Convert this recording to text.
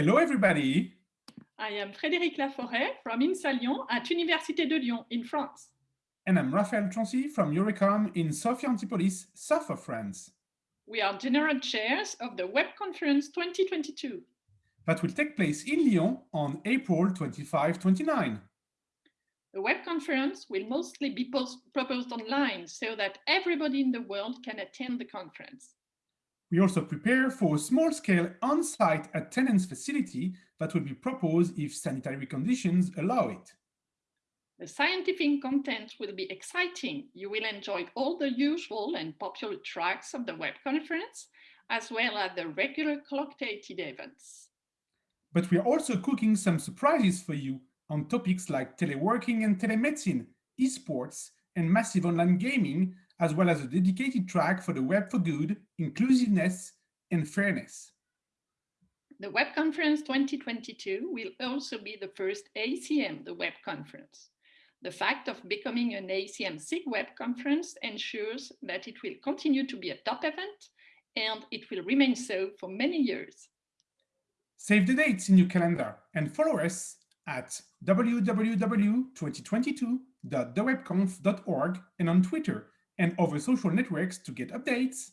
Hello, everybody. I am Frédérique Laforest from INSA Lyon at Université de Lyon in France. And I'm Raphaël Troncy from Eurecom in Sophia Antipolis, south of France. We are general chairs of the Web Conference 2022. That will take place in Lyon on April 25-29. The web conference will mostly be proposed online so that everybody in the world can attend the conference. We also prepare for a small-scale on-site attendance facility that will be proposed if sanitary conditions allow it. The scientific content will be exciting. You will enjoy all the usual and popular tracks of the web conference, as well as the regular collocated events. But we are also cooking some surprises for you on topics like teleworking and telemedicine, esports, and massive online gaming as well as a dedicated track for the web for good, inclusiveness, and fairness. The Web Conference 2022 will also be the first ACM, the web conference. The fact of becoming an ACM SIGWEB conference ensures that it will continue to be a top event and it will remain so for many years. Save the dates in your calendar and follow us at www.2022.thewebconf.org and on Twitter and other social networks to get updates.